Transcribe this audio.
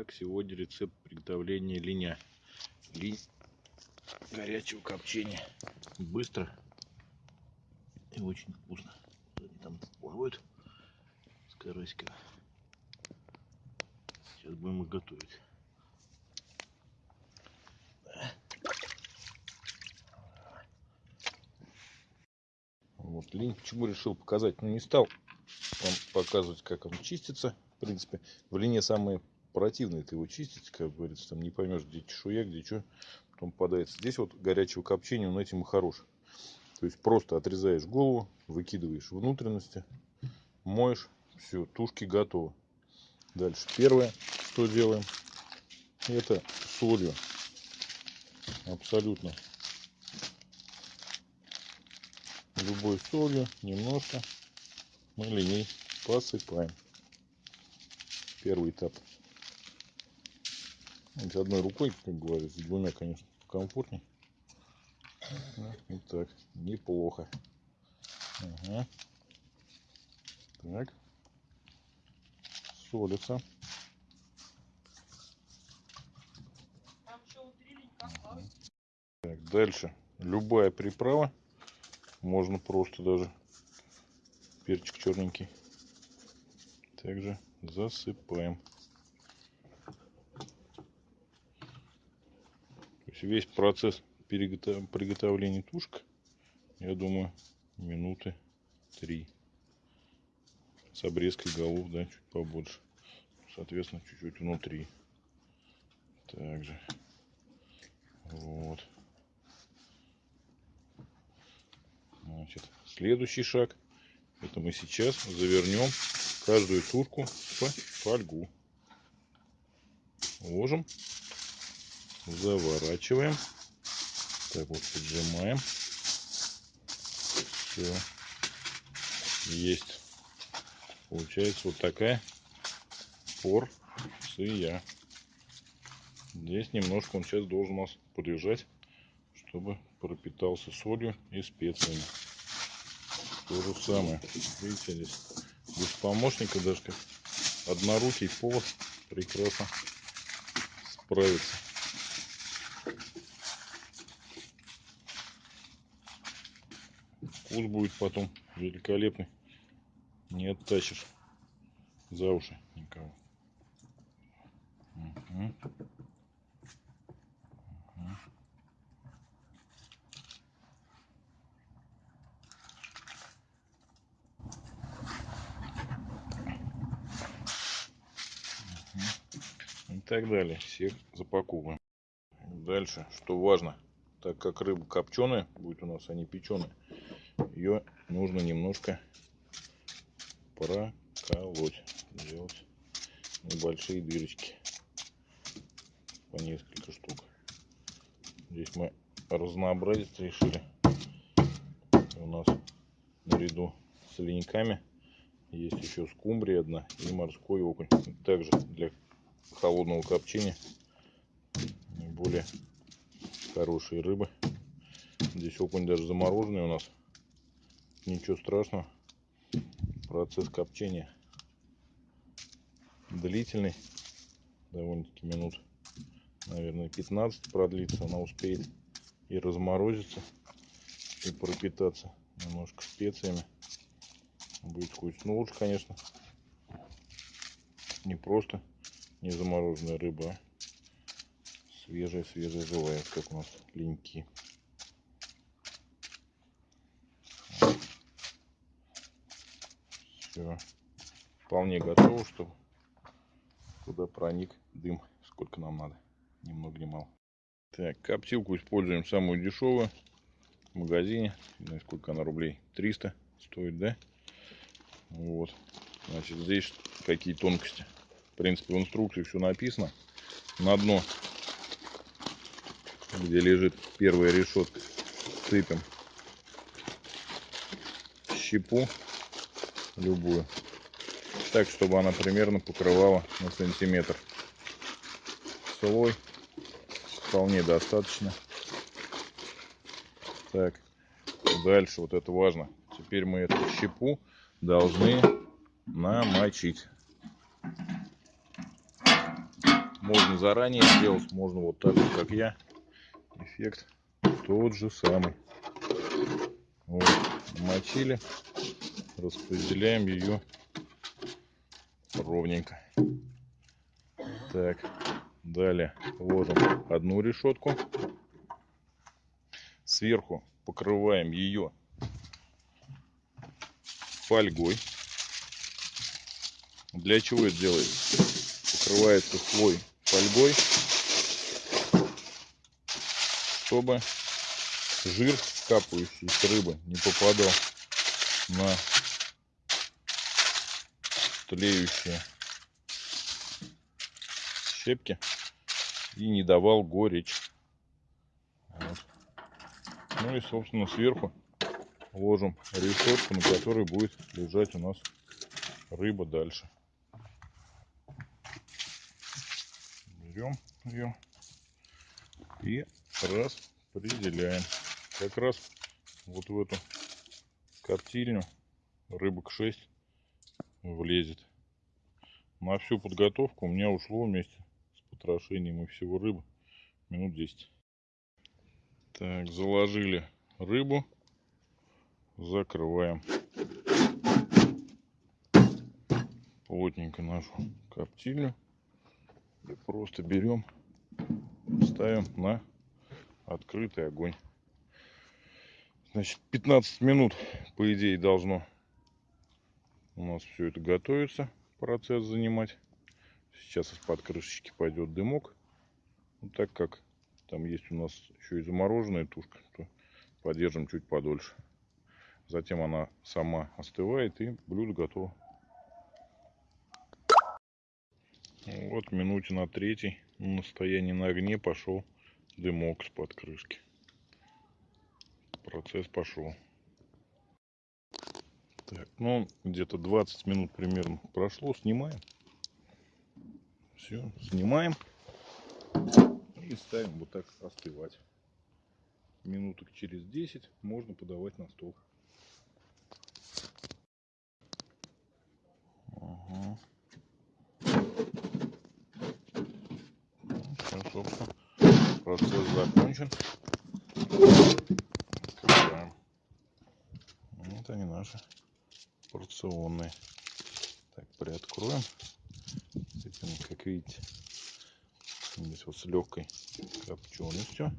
Как сегодня рецепт приготовления линя. Линь горячего копчения. Быстро и очень вкусно. Они там плавают с карасиками. Сейчас будем их готовить. Вот линь почему решил показать, но не стал вам показывать, как он чистится. В принципе, в лине самые противно это его чистить, как говорится, там не поймешь, где чешуя, где что, потом попадается. Здесь вот горячего копчения, он этим и хорош. То есть просто отрезаешь голову, выкидываешь внутренности, моешь, все, тушки готовы. Дальше первое, что делаем, это солью. Абсолютно любой солью немножко мы линей посыпаем. Первый этап. С одной рукой, как говорится, с двумя, конечно, комфортнее. Вот так, неплохо. Ага. Так. Солится. Так, дальше. Любая приправа. Можно просто даже перчик черненький. Также засыпаем. Весь процесс приготовления тушек, я думаю, минуты три. С обрезкой голов, да, чуть побольше. Соответственно, чуть-чуть внутри. Также. Вот. Значит, следующий шаг. Это мы сейчас завернем каждую тушку в фольгу. Ложим заворачиваем. Так вот, поджимаем. Все. Есть. Получается вот такая порция. Здесь немножко он сейчас должен у нас полежать, чтобы пропитался солью и специями. То же самое. Видите, здесь без помощника даже как однорукий повар прекрасно справится. Вкус будет потом великолепный. Не оттащишь за уши никого. Угу. и так далее. Всех запаковываем. Дальше, что важно, так как рыба копченая будет у нас, а не печеная, ее нужно немножко проколоть, сделать небольшие дырочки по несколько штук. Здесь мы разнообразить решили. У нас наряду с линьками есть еще скумбрия одна и морской окунь. Также для холодного копчения более хорошие рыбы. Здесь окунь даже замороженный у нас ничего страшного. Процесс копчения длительный, довольно-таки минут, наверное, 15 продлится. Она успеет и разморозиться, и пропитаться немножко специями. Будет вкусно. Ну, лучше, конечно, не просто не замороженная рыба, а свежая-свежая живая, как у нас линьки. Все вполне готово, чтобы туда проник дым, сколько нам надо, ни много ни мало. Так, коптилку используем самую дешевую в магазине, не знаю, сколько она рублей, 300 стоит, да? Вот, значит, здесь какие тонкости. В принципе, в инструкции все написано. На дно, где лежит первая решетка, сыпем щепу любую. Так, чтобы она примерно покрывала на сантиметр. Слой вполне достаточно. Так, дальше, вот это важно. Теперь мы эту щепу должны намочить. Можно заранее сделать, можно вот так вот, как я. Эффект тот же самый. Вот, мочили, распределяем ее ровненько. Так, далее ложим одну решетку. Сверху покрываем ее фольгой. Для чего это делается? Покрывается слой фольгой, чтобы жир, капающий с рыбы, не попадал на тлеющие щепки и не давал горечь. Вот. Ну и, собственно, сверху ложим решетку, на которой будет лежать у нас рыба дальше. Берем ее и распределяем. Как раз вот в эту коптильню рыбок 6 влезет. На всю подготовку у меня ушло вместе с потрошением и всего рыбы минут 10. Так, заложили рыбу, закрываем плотненько нашу коптильню и просто берем, ставим на открытый огонь. Значит, 15 минут, по идее, должно у нас все это готовится, процесс занимать. Сейчас из-под крышечки пойдет дымок. Ну, так как там есть у нас еще и замороженная тушка, то подержим чуть подольше. Затем она сама остывает и блюдо готово. Вот минуте на третий на стоянии на огне пошел дымок с под крышки. Процесс пошел. Так, ну где-то 20 минут примерно прошло. Снимаем. Все, снимаем. И ставим вот так остывать. Минуток через 10 можно подавать на стол. Ага. Все, собственно, процесс закончен. Открываем. Вот они наши порционные. Так, приоткроем. С этим, как видите, здесь вот с легкой копченостью.